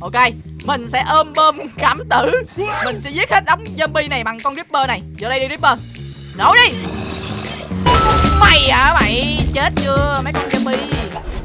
Ok, mình sẽ ôm bơm cảm tử. Mình sẽ giết hết đống zombie này bằng con Ripper này. Vô đây đi Ripper Nổ đi. Mày hả mày? Chết chưa mấy con zombie?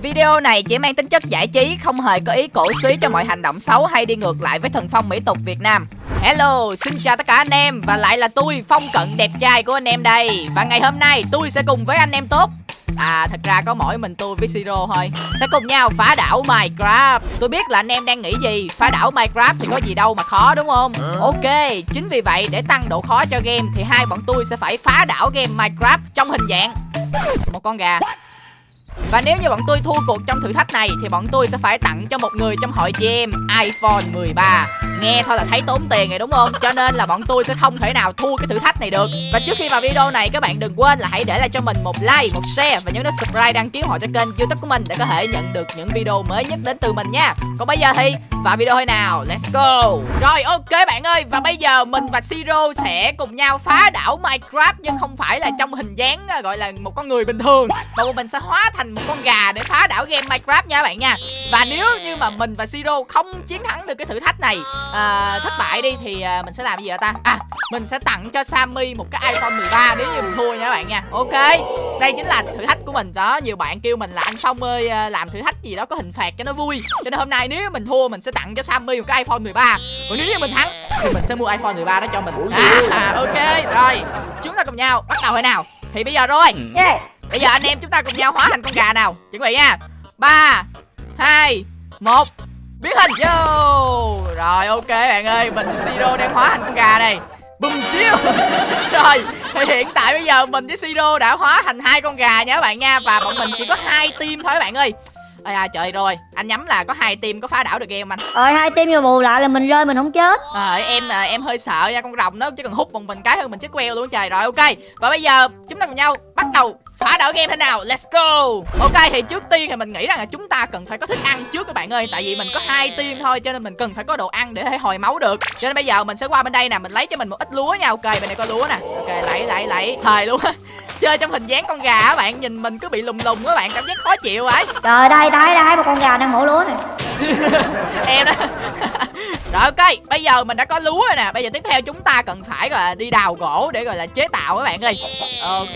Video này chỉ mang tính chất giải trí Không hề có ý cổ suý cho mọi hành động xấu Hay đi ngược lại với thần phong mỹ tục Việt Nam. Hello, xin chào tất cả anh em Và lại là tôi, Phong Cận đẹp trai của anh em đây. Và ngày hôm nay tôi sẽ cùng với anh em tốt. À thật ra có mỗi mình tôi với Siro thôi. Sẽ cùng nhau phá đảo Minecraft. Tôi biết là anh em đang nghĩ gì Phá đảo Minecraft thì có gì đâu mà khó đúng không? Ok Chính vì vậy để tăng độ khó cho game Thì hai bọn tôi sẽ phải phá đảo game Minecraft Trong hình dạng. Một con gà và nếu như bọn tôi thua cuộc trong thử thách này Thì bọn tôi sẽ phải tặng cho một người trong hội GM iPhone 13 Nghe thôi là thấy tốn tiền rồi đúng không? Cho nên là bọn tôi sẽ không thể nào thua cái thử thách này được. Và trước khi vào video này các bạn đừng quên là hãy để lại cho mình một like, một share Và nhấn nút subscribe đăng ký họ cho kênh youtube của mình Để có thể nhận được những video mới nhất đến từ mình nha. Còn bây giờ thì vào video thôi nào? Let's go. Rồi ok bạn ơi. Và bây giờ mình và Siro sẽ cùng nhau phá đảo Minecraft Nhưng không phải là trong hình dáng à, gọi là một con người bình thường Mà mình sẽ hóa thành một con gà để phá đảo game Minecraft nha bạn nha. Và nếu như mà mình và Siro không chiến thắng được cái thử thách này à, Thất bại đi thì à, mình sẽ làm gì vậy ta? À mình sẽ tặng cho Sammy một cái iPhone 13 nếu như mình thua nha bạn nha. Ok Đây chính là thử thách của mình. Đó Nhiều bạn kêu mình là anh Phong ơi à, làm thử thách gì đó có hình phạt cho nó vui. Cho nên hôm nay nếu mình thua mình sẽ tặng cho Sammy một cái iPhone 13 Còn nếu như mình thắng thì mình sẽ mua iPhone 13 đó cho mình. À, Ok rồi. Chúng ta cùng nhau bắt đầu thôi nào? Thì bây giờ rồi. Yeah. Bây giờ anh em chúng ta cùng nhau hóa thành con gà nào? Chuẩn bị nha. Ba hai một biến hình. Vô Rồi ok bạn ơi. Mình Siro đang hóa thành con gà này. Bùm chiêu. Rồi thì hiện tại bây giờ mình với Siro đã hóa thành hai con gà nha các bạn nha. Và bọn mình chỉ có hai team thôi các bạn ơi Ây à trời rồi. Anh nhắm là có hai team có phá đảo được game anh? Rồi hai team vừa bù lại là mình rơi mình không chết. À, em à, em hơi sợ nha con rồng nó chỉ cần hút một mình cái hơn mình chết queo luôn trời. Rồi ok. Và bây giờ chúng ta cùng nhau bắt đầu phá đảo game thế nào? Let's go. Ok thì trước tiên thì mình nghĩ rằng là chúng ta cần phải có thức ăn trước các bạn ơi. Tại vì mình có hai team thôi cho nên mình cần phải có đồ ăn để thể hồi máu được. Cho nên bây giờ mình sẽ qua bên đây nè mình lấy cho mình một ít lúa nha. Ok bên này có lúa nè. Ok lấy lấy lấy. Thời luôn á chơi trong hình dáng con gà á bạn nhìn mình cứ bị lùng lùng các bạn cảm giác khó chịu ấy Trời đây đây đây một con gà đang mổ lúa này em đó. Rồi ok bây giờ mình đã có lúa rồi nè bây giờ tiếp theo chúng ta cần phải gọi là đi đào gỗ để gọi là chế tạo các bạn ơi. Ok.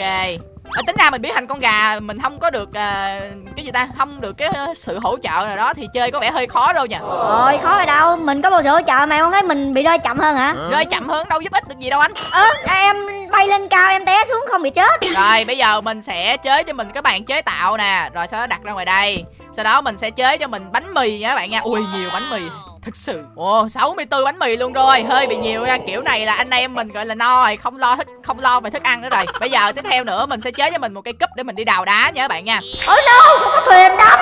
À, tính ra mình biến thành con gà mình không có được à, cái gì ta không được cái sự hỗ trợ nào đó thì chơi có vẻ hơi khó đâu nha Rồi khó ở đâu Mình có một sự hỗ trợ mà em không thấy mình bị rơi chậm hơn hả? Rơi chậm hơn đâu giúp ích được gì đâu anh. Ơ em bay lên cao em té xuống không bị chết. Rồi bây giờ mình sẽ chế cho mình cái bàn chế tạo nè. Rồi sau đó đặt ra ngoài đây. Sau đó mình sẽ chế cho mình bánh mì nha các bạn nha. Ui nhiều bánh mì. Thực sự. Ồ 64 bánh mì luôn rồi. Hơi bị nhiều nha. Kiểu này là anh em mình gọi là no rồi. Không lo thức không lo về thức ăn nữa rồi. Bây giờ tiếp theo nữa mình sẽ chế cho mình một cây cúp để mình đi đào đá nha các bạn nha. Ôi no không có thuyền đắm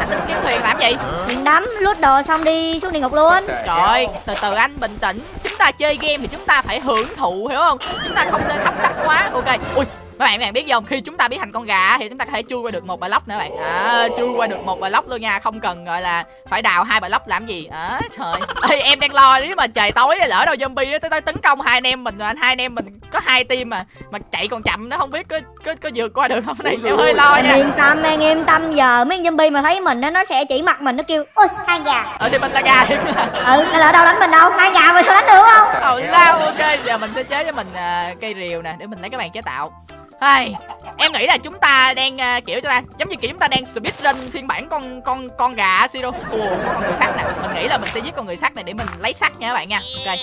anh tính kiếm thuyền làm gì? Thuyền đắm lút đồ xong đi xuống địa ngục luôn. Trời ơi, từ từ anh bình tĩnh. Chúng ta chơi game thì chúng ta phải hưởng thụ hiểu không? Chúng ta không nên hấp tấp quá. Ok. Ui các bạn các bạn biết không? Khi chúng ta biến thành con gà thì chúng ta có thể chui qua được một block nữa bạn. À, chui qua được một block luôn nha không cần gọi là phải đào hai block làm gì. À, trời. Ê, em đang lo nếu mà trời tối lỡ đâu zombie tới tới tấn công hai anh em mình hai anh em mình có hai team mà mà chạy còn chậm nó không biết có có, có vượt qua được không? Này em hơi lo Em nha. yên tâm em yên tâm giờ mấy con zombie mà thấy mình á nó sẽ chỉ mặt mình nó kêu ôi hai gà. Ờ thì mình là gà thiệt. Ừ nó lỡ đâu đánh mình đâu hai gà mình sao đánh được không? Ồ lao ok giờ mình sẽ chế cho mình à, cây rìu nè để mình lấy cái bàn chế tạo Ai, em nghĩ là chúng ta đang uh, kiểu cho ta giống như kiểu chúng ta đang speedrun phiên bản con con con gà Siro. Ồ, có con người sắt nè. Mình nghĩ là mình sẽ giết con người sắt này để mình lấy sắt nha các bạn nha. Ok.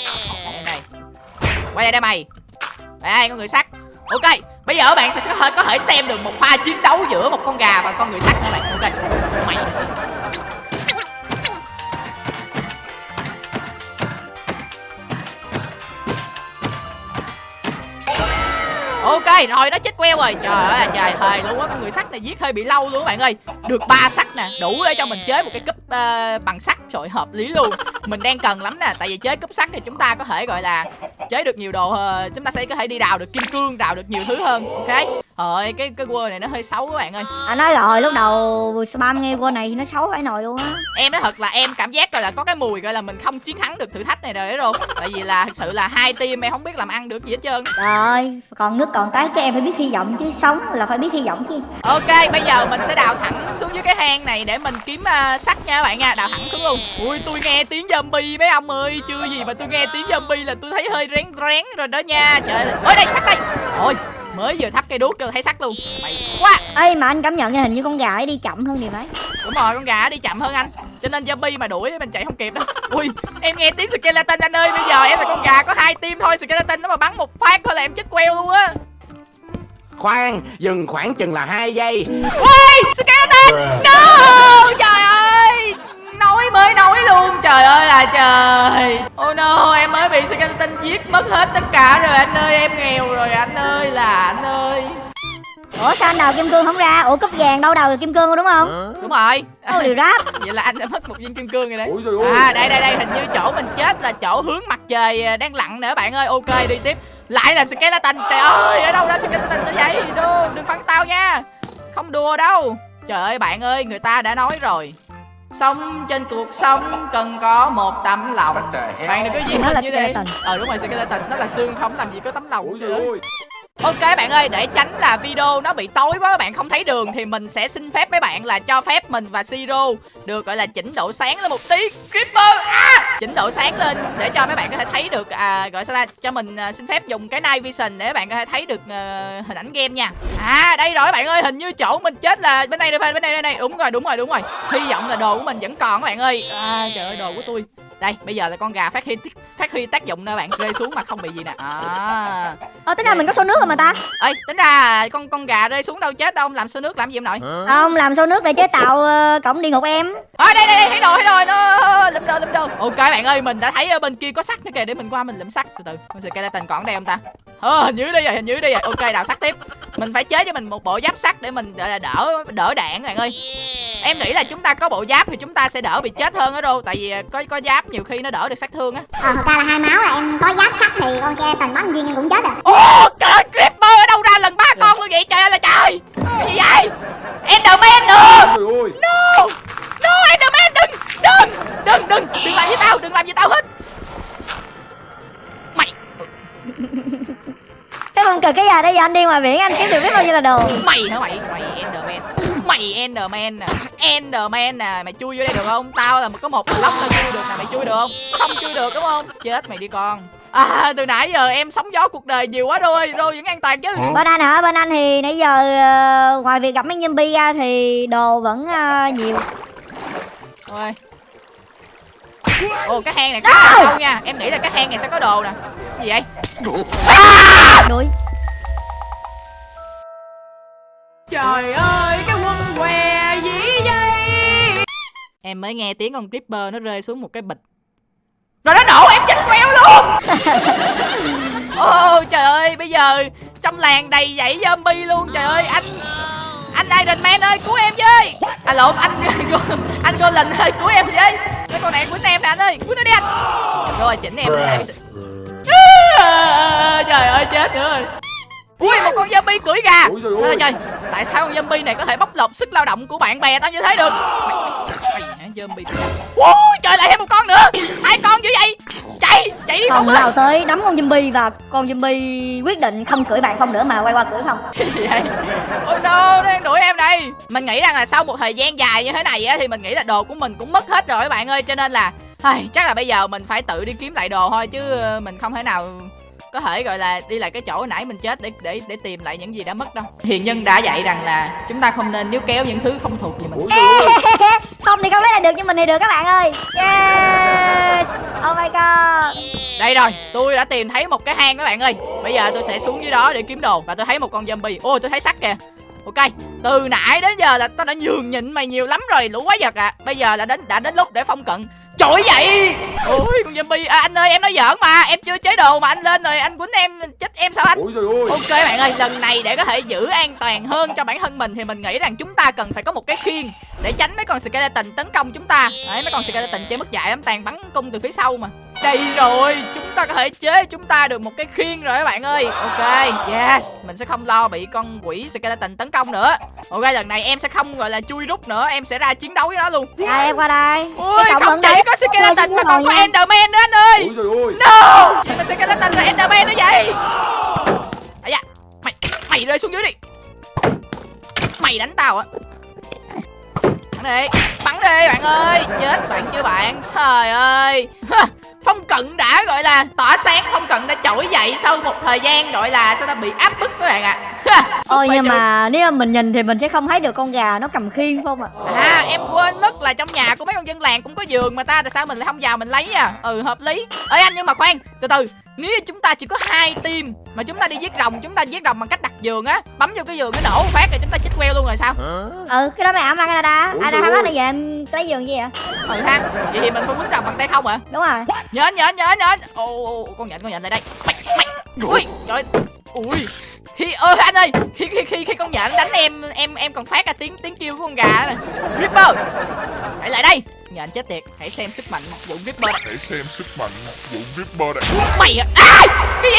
Đây này. Quay lại đây mày. Đây con người sắt. Ok, bây giờ các bạn sẽ có thể, có thể xem được một pha chiến đấu giữa một con gà và con người sắt các bạn. Ok. Mày. Ok rồi nó chết queo rồi. Trời ơi trời thời luôn á Con người sắt này giết hơi bị lâu luôn các bạn ơi. Được ba sắt nè Đủ để cho mình chế một cái cúp uh, bằng sắt. Trời hợp lý luôn. Mình đang cần lắm nè Tại vì chế cúp sắt thì chúng ta có thể gọi là Chế được nhiều đồ uh, Chúng ta sẽ có thể đi đào được kim cương Đào được nhiều thứ hơn. Ok. Rồi cái cái quơ này nó hơi xấu các bạn ơi. À nói rồi lúc đầu spam nghe cô này nó xấu phải nồi luôn á. Em nói thật là em cảm giác gọi là có cái mùi gọi là mình không chiến thắng được thử thách này rồi đấy rồi. Tại vì là thật sự là hai team em không biết làm ăn được gì hết trơn. Trời ơi, còn nước còn cái chứ em phải biết hy vọng chứ sống là phải biết hy vọng chứ. Ok, bây giờ mình sẽ đào thẳng xuống dưới cái hang này để mình kiếm uh, sắt nha nha bạn nha. Đào thẳng xuống luôn. Ui tôi nghe tiếng zombie mấy ông ơi chưa gì mà tôi nghe tiếng zombie là tôi thấy hơi rén rén rồi đó nha. Trời ơi đây sắt đây. Ôi mới vừa thắp cây đuốc cho thấy sắt luôn. Mày quá. Ê mà anh cảm nhận nha hình như con gà ấy đi chậm hơn thì mấy. Đúng rồi con gà đi chậm hơn anh. Cho nên zombie mà đuổi mình chạy không kịp đâu. Ui em nghe tiếng skeleton anh ơi bây giờ em là con gà có hai tim thôi skeleton nó mà bắn một phát thôi là em chết queo luôn á. Khoan, dừng khoảng chừng là hai giây. Ui skeleton! No! Trời ơi nói mới nói luôn. Trời ơi là trời. Oh no em mới bị skeleton giết mất hết tất cả rồi anh ơi em nghèo rồi anh ơi là anh ơi. Ủa sao anh đào kim cương không ra? Ủa cúp vàng đâu đào được kim cương đúng không? Đúng rồi. Ô điều ráp. Vậy là anh đã mất một viên kim cương rồi đấy. Ôi ơi. à đây đây đây hình như chỗ mình chết là chỗ hướng mặt trời đang lặn nữa bạn ơi. Ok đi tiếp. Lại là skeleton. Trời ơi ở đâu ra skeleton như vậy? Đừng đừng bắn tao nha. Không đùa đâu. Trời ơi bạn ơi người ta đã nói rồi sống trên cuộc sống cần có một tấm lòng bạn đừng có mình là như thế ờ đúng rồi skeleton nó là xương không làm gì có tấm lòng ơi Ok bạn ơi, để tránh là video nó bị tối quá các bạn không thấy đường thì mình sẽ xin phép mấy bạn là cho phép mình và Siro được gọi là chỉnh độ sáng lên một tí. Creeper à! Chỉnh độ sáng lên để cho mấy bạn có thể thấy được à, gọi sao ta cho mình à, xin phép dùng cái night vision để các bạn có thể thấy được à, hình ảnh game nha. À đây rồi bạn ơi, hình như chỗ mình chết là bên đây đây bên đây đây. Đúng rồi, đúng rồi, đúng rồi. Hy vọng là đồ của mình vẫn còn các bạn ơi. À trời ơi đồ của tôi. Đây, bây giờ là con gà phát huy phát huy tác dụng nè bạn, rơi xuống mà không bị gì nè. À. ờ tính ra mình có số nước rồi mà ta ơi tính ra con con gà rơi xuống đâu chết đâu làm số nước làm gì em nội không làm số nước để chế tạo ờ, cổng địa ngục em à, đây đây đây thấy rồi thấy rồi nó lụm đồ lụm đồ ok bạn ơi mình đã thấy ở bên kia có sắt nữa kìa để mình qua mình lụm sắt từ từ con skeleton còn ở đây không ta ờ hình như đây rồi hình như đây rồi. Ok đào sắt tiếp. Mình phải chế cho mình một bộ giáp sắt để mình là đỡ đỡ đạn bạn ơi. Em nghĩ là chúng ta có bộ giáp thì chúng ta sẽ đỡ bị chết hơn ở đâu tại vì có có giáp nhiều khi nó đỡ được sát thương á. Ờ, thật ra là hai máu là em có giáp sắt thì con xe tần bắn viên em cũng chết rồi. Ô trời ơi, Creeper ở đâu ra lần ba con luôn vậy? Trời ơi là trời. Cái gì vậy? Enderman nữa Ôi ôi No No Enderman đừng Đừng Đừng đừng. Đừng làm với tao Đừng làm với tao hết cái con cực cái gì đây giờ anh đi ngoài biển anh kiếm được biết bao nhiêu là đồ? Mày hả? Mày Mày Enderman. Mày Enderman nè Enderman nè Mày chui vô đây được không? Tao là có một lóc tao chui được nè Mày chui được không? Không chui được đúng không? Chết mày đi con. À từ nãy giờ em sóng gió cuộc đời nhiều quá rồi Rồi vẫn an toàn chứ. Bên anh hả? Bên anh thì nãy giờ ờ, ngoài việc gặp mấy zombie ra thì đồ vẫn ờ, nhiều. Ôi. Ồ cái hang này là sâu nha? Em nghĩ là cái hang này sẽ có đồ nè. Cái gì vậy đuổi Trời ơi cái quân què gì vậy Em mới nghe tiếng con Creeper nó rơi xuống một cái bịch. Rồi nó nổ em chết queo luôn. Ồ trời ơi bây giờ Trong làng đầy dãy zombie luôn Trời ơi anh Anh Iron Man ơi cứu em với. À lộn anh Anh Golden ơi cứu em với. Cái con này quýnh em nè anh ơi Quýnh nó đi anh. Rồi chỉnh em lại Trời ơi chết nữa rồi Ui một con zombie cưỡi gà Ôi trời ơi. trời Tại sao con zombie này có thể bóc lột sức lao động của bạn bè tao như thế được zombie Ui trời lại thêm một con nữa Hai con dữ vậy Chạy chạy đi không lao tới đấm con zombie và con zombie quyết định không cưỡi bạn không nữa mà quay qua cưỡi không gì vậy Ôi no đang đuổi em đây Mình nghĩ rằng là sau một thời gian dài như thế này á Thì mình nghĩ là đồ của mình cũng mất hết rồi các bạn ơi Cho nên là ai, Chắc là bây giờ mình phải tự đi kiếm lại đồ thôi Chứ ờ, mình không thể nào có thể gọi là đi lại cái chỗ nãy mình chết để để để tìm lại những gì đã mất đâu. Hiền nhân đã dạy rằng là chúng ta không nên níu kéo những thứ không thuộc về mình. Không thì không lấy lại được nhưng mình thì được các bạn ơi. Yes! Oh my god. Đây rồi tôi đã tìm thấy một cái hang các bạn ơi. Bây giờ tôi sẽ xuống dưới đó để kiếm đồ và tôi thấy một con zombie. Ô tôi thấy sắt kìa ok từ nãy đến giờ là tao đã nhường nhịn mày nhiều lắm rồi lũ quái vật à. Bây giờ là đến đã đến lúc để phong cận. Trời vậy! Ôi con zombie. À, Anh ơi em nói giỡn mà Em chưa chế đồ mà anh lên rồi anh quýnh em Chết em sao anh? Ôi trời ơi! Ok bạn ơi, lần này để có thể giữ an toàn hơn cho bản thân mình thì mình nghĩ rằng chúng ta cần phải có một cái khiên để tránh mấy con skeleton tấn công chúng ta. Đấy, mấy con skeleton chơi mất dạy lắm, toàn bắn cung từ phía sau mà. Đây rồi, chúng ta có thể chế chúng ta được một cái khiên rồi các bạn ơi. Ok, yes, mình sẽ không lo bị con quỷ skeleton tấn công nữa. Ok, lần này em sẽ không gọi là chui rút nữa, em sẽ ra chiến đấu với nó luôn. đây em qua đây Ui, không chỉ đấy. có skeleton mà còn có nha. enderman nữa anh ơi. Ôi trời ơi No Gì mà skeleton là Enderman nữa vậy à da Mày Mày rơi xuống dưới đi Mày đánh tao á Bắn đi Bắn đi bạn ơi chết bạn chưa bạn trời ơi phong cận đã gọi là tỏa sáng phong cận đã trỗi dậy sau một thời gian gọi là sao ta bị áp bức các bạn ạ. À. Ôi nhưng mà nếu mà mình nhìn thì mình sẽ không thấy được con gà nó cầm khiên không ạ? À em quên mất là trong nhà của mấy con dân làng cũng có giường mà ta tại sao mình lại không vào mình lấy à? Ừ hợp lý. Ơi anh nhưng mà khoan từ từ. Nếu chúng ta chỉ có hai team mà chúng ta đi giết rồng chúng ta giết rồng bằng cách đặt giường á. Bấm vô cái giường nó nổ một phát rồi chúng ta chết queo luôn rồi sao? Ừ cái đó mày ẩm Canada Ủa, Ai bác ơi. này giờ em lấy giường gì vậy? Ừ ha vậy thì mình phải quýnh rồng bằng tay không hả? Đúng rồi. Nhớ nhớ nhớ nhớ. Ô ô, con nhện con nhện lại đây. Mày mày. Ui trời. Ui. Khi ơi anh ơi. Khi khi khi khi con nhện đánh em em em còn phát ra tiếng tiếng kêu của con gà này ripper. Hãy lại đây nhện chết tiệt hãy xem sức mạnh vụ ripper. Này Hãy xem sức mạnh vụ Ripper này mày à, à cái gì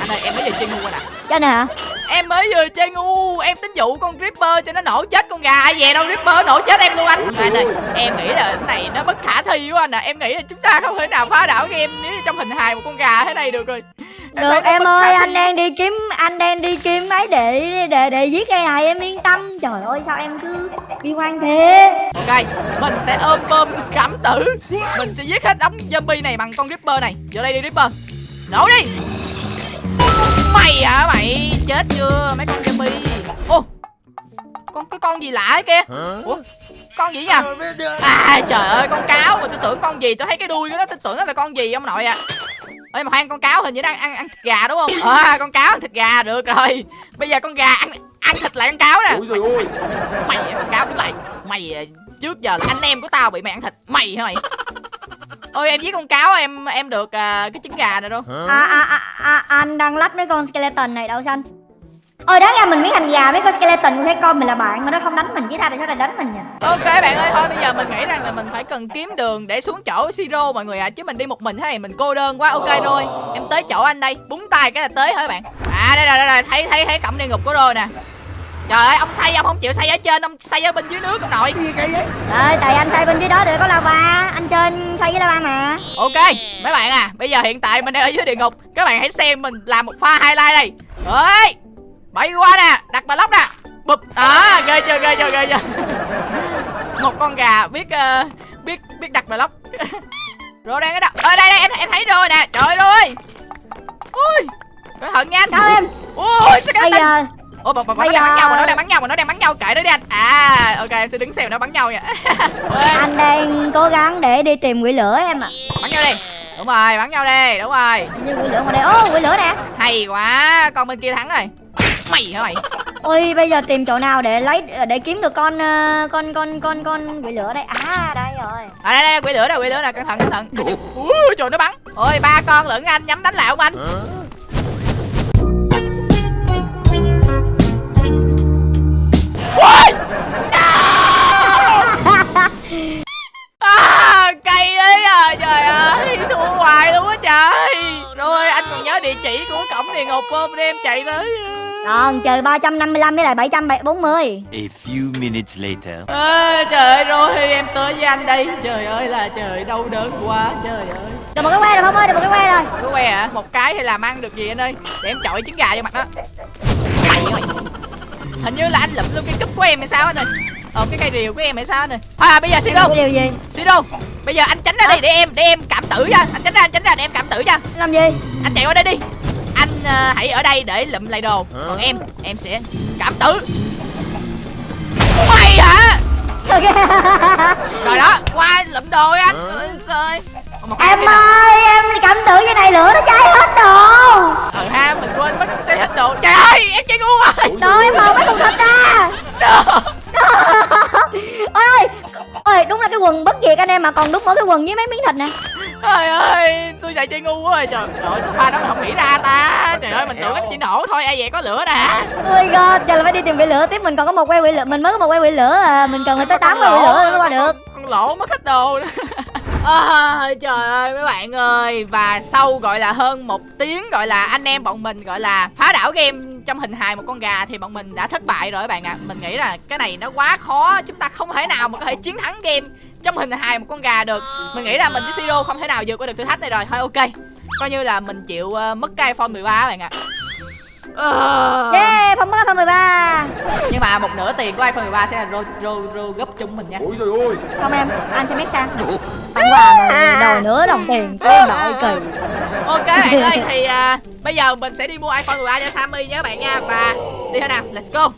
anh ơi em mới vừa chơi ngu rồi nè. Cho nè. Hả em mới vừa chơi ngu em tính dụ con ripper cho nó nổ chết con gà về đâu ripper nổ chết em luôn anh. Anh ơi em nghĩ là cái này nó bất khả thi quá anh à em nghĩ là chúng ta không thể nào phá đảo game nếu như trong hình hài một con gà thế này được rồi Được em ơi anh đang đi kiếm Anh đang đi kiếm máy để để để giết cây này em yên tâm. Trời ơi sao em cứ bi quan thế? Ok mình sẽ ôm bơm cảm tử. Mình sẽ giết hết đống zombie này bằng con ripper này. Vô đây đi ripper nổ đi. Mày hả? Mày chết chưa mấy con zombie? Ô con cái con gì lạ kia? Ủa con gì nhỉ à trời ơi con cáo. Mà tôi tưởng con gì tôi thấy cái đuôi của nó tôi tưởng nó là con gì ông nội à ơi mà khoan con cáo hình như đang ăn ăn thịt gà đúng không? À con cáo ăn thịt gà được rồi. Bây giờ con gà ăn ăn thịt lại con cáo nè. Ôi mày à, con cáo đứng lại. Mày à, trước giờ là anh em của tao bị mày ăn thịt. Mày hả mày? Ôi em giết con cáo em em được à, cái trứng gà này đâu. À, à, à, à, Anh đang lách mấy con skeleton này đâu xanh Ôi đáng ra mình biến thành gà mấy con skeleton cũng thấy con mình là bạn mà nó không đánh mình chứ ta tại sao lại đánh mình nhỉ? Ok bạn ơi thôi bây giờ mình nghĩ rằng là mình phải cần kiếm đường để xuống chỗ siro mọi người ạ chứ mình đi một mình thế này mình cô đơn quá. Ok rồi em tới chỗ anh đây búng tay cái là tới hả bạn. À đây rồi đây rồi thấy thấy thấy cổng địa ngục của rồi nè. Trời ơi ông xây ông không chịu xây ở trên ông xây ở bên dưới nước ông nội. Gì vậy? Tại anh xây bên dưới đó để có lava Anh trên xây với lava mà. Ok, mấy bạn à, bây giờ hiện tại mình đang ở dưới địa ngục Các bạn hãy xem mình làm một pha highlight đây. Ơi, bay qua nè, đặt bà lóc nè. Bụp, đó, ghê chưa, ghê chưa, ghê chưa. Một con gà biết ờ, biết biết đặt bà lóc. Rồi đang ở đâu, ở đây đây, em em thấy rồi nè, trời ơi. Ơi Ui, cẩn thận nha anh Sao em. Ui, sao cái Bây giờ? Ủa, bọn, bọn, nó đang bắn nhau, bọn nó đang bắn nhau, bọn nó đang bắn nhau, kệ nó đi anh. À, ok, em sẽ đứng xem nó bắn nhau nha. Anh đang cố gắng để đi tìm quỷ lửa em ạ. Bắn nhau đi. Đúng rồi, bắn nhau đi, đúng rồi. Như quỷ lửa ngoài đây. Ô quỷ lửa nè. Hay quá, con bên kia thắng rồi Mày hả mày? Ôi bây giờ tìm chỗ nào để lấy để kiếm được con ờ, con con con con quỷ lửa đây? À đây rồi. À đây đây, quỷ lửa nè, quỷ lửa nè, cẩn thận, cẩn thận. Ui, trời nó bắn. Ôi, ba con lẫn anh, nhắm đánh lại không anh. À, cây ấy à, trời ơi, thua hoài luôn á trời. Rồi, anh còn nhớ địa chỉ của cổng địa ngục không, để em chạy tới còn chờ 355 với lại 740 A few minutes later. à, Trời ơi, rồi em tới với anh đây. Trời ơi là trời, đau đớn quá, trời ơi. Được một cái que rồi không ơi được một cái que rồi. Cái que hả? Một cái thì làm ăn được gì anh ơi? Để em chọi trứng gà vô mặt nó mày ơi hình như là anh lụm luôn cái cúp của em hay sao anh ơi? Ờ cái cây rìu của em hay sao anh ơi? À bây giờ siro cái điều gì? Siro bây giờ anh tránh ra đi để em để em cảm tử cho. Anh tránh ra anh tránh ra để em cảm tử cho. Làm gì? Anh chạy qua đây đi anh ờ, hãy ở đây để lụm lại đồ. Còn em em sẽ cảm tử. Mày hả? Rồi đó qua lụm đồ anh. Trời cái em ơi em cảm tưởng cái anh em mà còn đúng mỗi cái quần với mấy miếng thịt nè. Trời ơi tôi chạy chơi ngu quá rồi. Trời trời số pha đó mình không nghĩ ra ta. Trời ơi mình tưởng nó chỉ nổ thôi ai vậy có lửa nè. Oh my god giờ là phải đi tìm quỷ lửa. Tiếp mình còn có một que quỷ lửa mình mới có một que quỷ lửa à. Mình cần phải tới tám que quỷ lửa mới qua được. Con lỗ mất hết đồ. Nữa à, trời ơi mấy bạn ơi. Và sau gọi là hơn một tiếng gọi là anh em bọn mình gọi là phá đảo game trong hình hài một con gà thì bọn mình đã thất bại rồi các bạn ạ. Mình nghĩ là cái này nó quá khó. Chúng ta không thể nào mà có thể chiến thắng game trong hình hài một con gà được. Mình nghĩ là mình với siro không thể nào vượt qua được thử thách này rồi. Thôi ok. Coi như là mình chịu ờ, mất cái iphone 13 các bạn ạ. Ờ. Yeah, không mất iPhone 13 Nhưng mà một nửa tiền của iPhone 13 sẽ là rô, rô, rô gấp chung mình nha. Ôi trời ơi. Không em, anh sẽ make sang Tặng quà mà đòi nửa đồng tiền. Của em nội kỳ. Ok bạn ơi thì à, bây giờ mình sẽ đi mua iPhone 13 cho Sammy nhé bạn nha. Và đi thôi nào, let's go